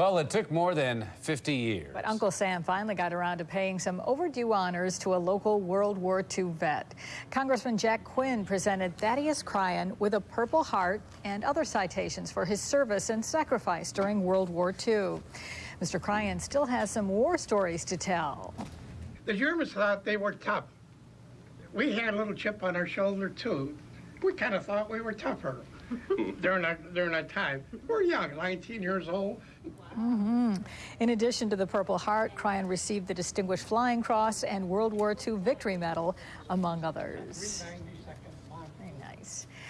Well, it took more than 50 years. But Uncle Sam finally got around to paying some overdue honors to a local World War II vet. Congressman Jack Quinn presented Thaddeus Cryan with a Purple Heart and other citations for his service and sacrifice during World War II. Mr. Cryan still has some war stories to tell. The Germans thought they were tough. We had a little chip on our shoulder, too. We kind of thought we were tougher during that, during that time. We're young, 19 years old. Mm -hmm. In addition to the Purple Heart, Cryan received the Distinguished Flying Cross and World War II Victory Medal, among others.